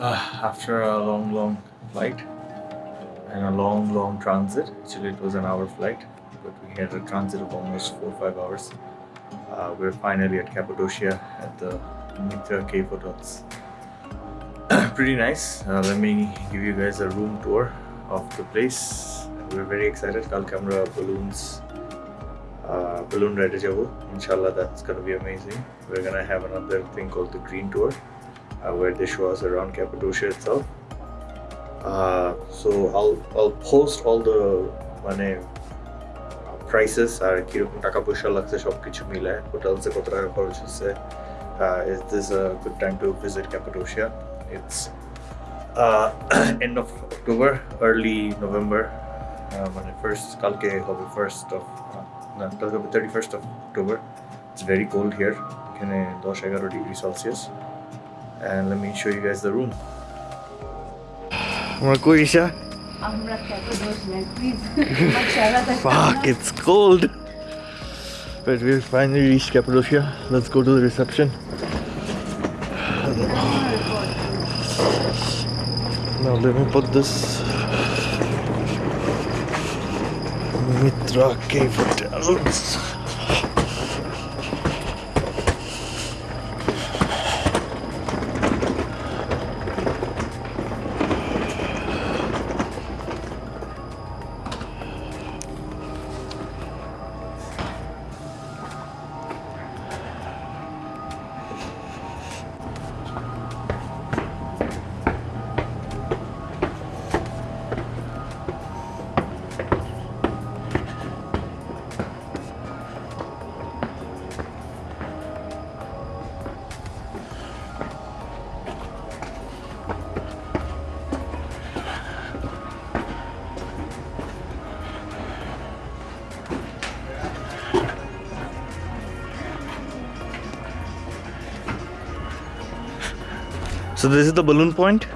uh, after a long, long flight and a long, long transit. Actually, it was an hour flight, but we had a transit of almost four or five hours. Uh, we're finally at Cappadocia at the Mithra Cave Hotels. Pretty nice. Uh, let me give you guys a room tour of the place. We're very excited. Kalkamra balloons, uh, balloon ride. Inshallah, that's gonna be amazing. We're gonna have another thing called the green tour where they show us around Cappadocia itself. Uh, so I'll I'll post all the মানে prices আর কিরকম টাকা পয়সা লাগছে সব কিছু মিলে হোটেলসে কত টাকা খরচ হচ্ছে is this a good time to visit Cappadocia it's uh, end of October early November uh, মানে first কালকে হবে first of না কালকে হবে 31st of October it's very cold here এখানে 10 11 degree Celsius and let me show you guys the room Isha? Fuck, it's cold. But we finally reached Cappadocia. Let's go to the reception. Now let me put this Mithra Cave Hotel. So this is the balloon point.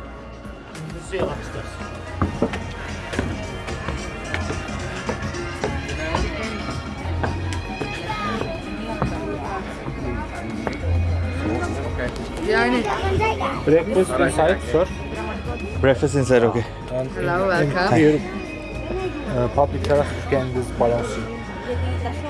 Breakfast inside, sir. Breakfast inside, okay. And Hello, welcome. here, uh, public terrace can this balancing.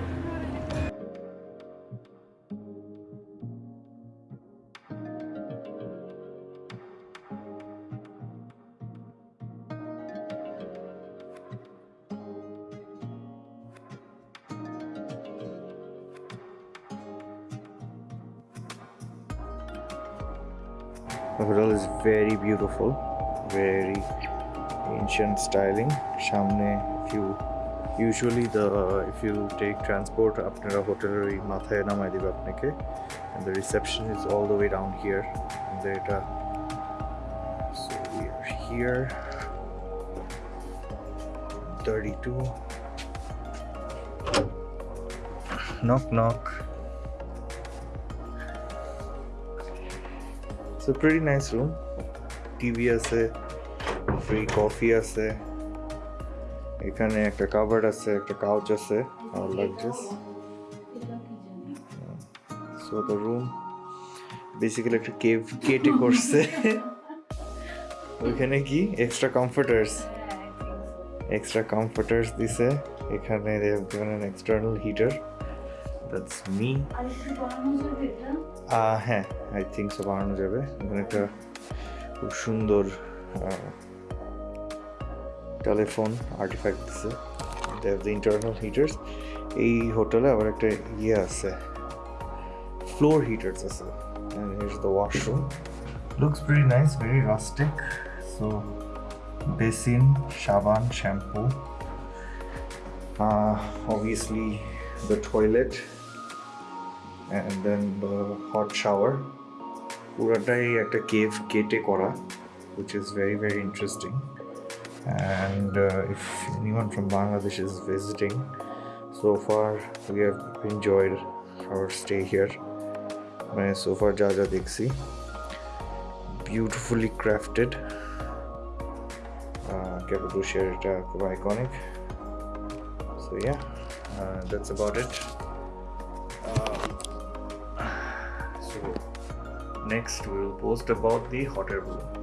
The hotel is very beautiful, very ancient styling. Shamne, if you usually the if you take transport আপনারা হোটেলের ওই মাথায় নামাই দিবে আপনাকে and the reception is all the way down here and এটা so we are here 32 knock knock It's a pretty nice room. TV আছে free coffee আছে এখানে একটা কাভার্ড আছে একটা কাউচ আছে আর luggages so the room basically একটা cave কেটে করছে ওইখানে কি এক্সট্রা কমফোর্টার্স এক্সট্রা কমফোর্টার্স দিছে এখানে they have that's me. হ্যাঁ আই I think so. যাবে এখানে একটা খুব সুন্দর টেলিফোন আর্টিফ্যাক্ট দিছে দ্য ইন্টারনাল হিটার্স এই হোটেলে আবার একটা ইয়ে আছে ফ্লোর হিটার্স আছে and here's the washroom looks pretty nice very rustic so basin shaban shampoo uh, obviously the toilet and then the hot shower পুরাটাই একটা কেভ কেটে করা which is very very interesting and uh, if anyone from Bangladesh is visiting so far we have enjoyed our stay here মানে সোফার যা যা দেখছি beautifully crafted ক্যাপাডোশিয়ার এটা খুব iconic so yeah that's about it next we will post about the hot air balloon